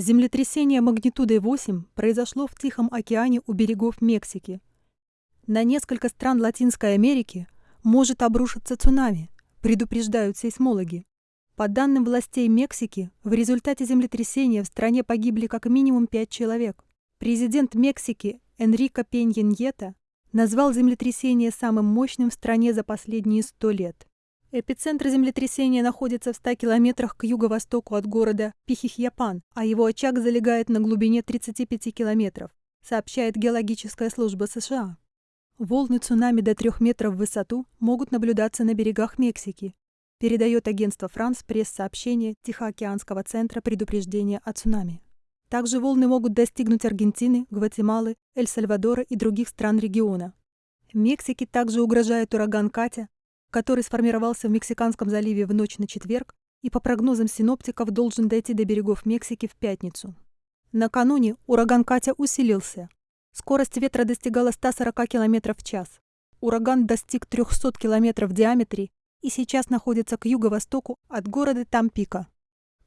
Землетрясение магнитудой 8 произошло в Тихом океане у берегов Мексики. На несколько стран Латинской Америки может обрушиться цунами, предупреждают сейсмологи. По данным властей Мексики, в результате землетрясения в стране погибли как минимум пять человек. Президент Мексики Энрико Пеньеньета назвал землетрясение самым мощным в стране за последние сто лет. Эпицентр землетрясения находится в 100 километрах к юго-востоку от города Пихихьяпан, а его очаг залегает на глубине 35 километров, сообщает геологическая служба США. Волны цунами до 3 метров в высоту могут наблюдаться на берегах Мексики, передает агентство «Франс» пресс-сообщение Тихоокеанского центра предупреждения о цунами. Также волны могут достигнуть Аргентины, Гватемалы, Эль-Сальвадора и других стран региона. Мексике также угрожает ураган Катя, который сформировался в Мексиканском заливе в ночь на четверг и по прогнозам синоптиков должен дойти до берегов Мексики в пятницу. Накануне ураган Катя усилился. Скорость ветра достигала 140 км в час. Ураган достиг 300 км в диаметре и сейчас находится к юго-востоку от города Тампика.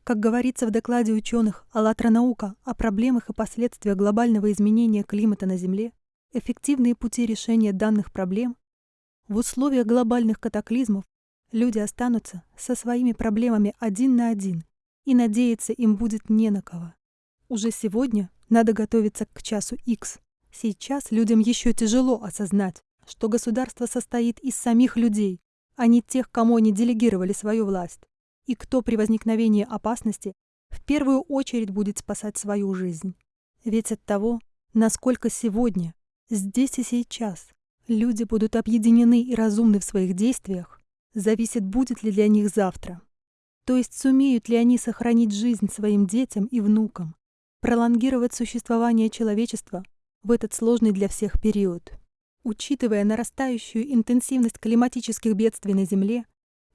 Как говорится в докладе ученых «АЛЛАТРА наука» о проблемах и последствиях глобального изменения климата на Земле, эффективные пути решения данных проблем в условиях глобальных катаклизмов люди останутся со своими проблемами один на один, и надеяться им будет не на кого. Уже сегодня надо готовиться к часу X. Сейчас людям еще тяжело осознать, что государство состоит из самих людей, а не тех, кому они делегировали свою власть, и кто при возникновении опасности в первую очередь будет спасать свою жизнь. Ведь от того, насколько сегодня, здесь и сейчас люди будут объединены и разумны в своих действиях, зависит, будет ли для них завтра. То есть сумеют ли они сохранить жизнь своим детям и внукам, пролонгировать существование человечества в этот сложный для всех период. Учитывая нарастающую интенсивность климатических бедствий на Земле,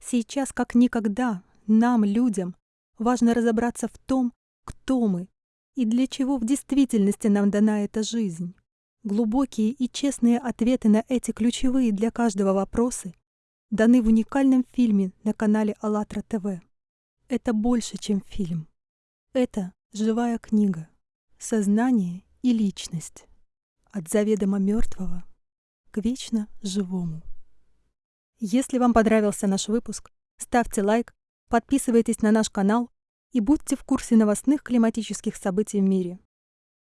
сейчас как никогда нам, людям, важно разобраться в том, кто мы и для чего в действительности нам дана эта жизнь. Глубокие и честные ответы на эти ключевые для каждого вопросы даны в уникальном фильме на канале АЛЛАТРА ТВ. Это больше, чем фильм. Это живая книга. Сознание и личность. От заведомо мертвого к вечно живому. Если вам понравился наш выпуск, ставьте лайк, подписывайтесь на наш канал и будьте в курсе новостных климатических событий в мире.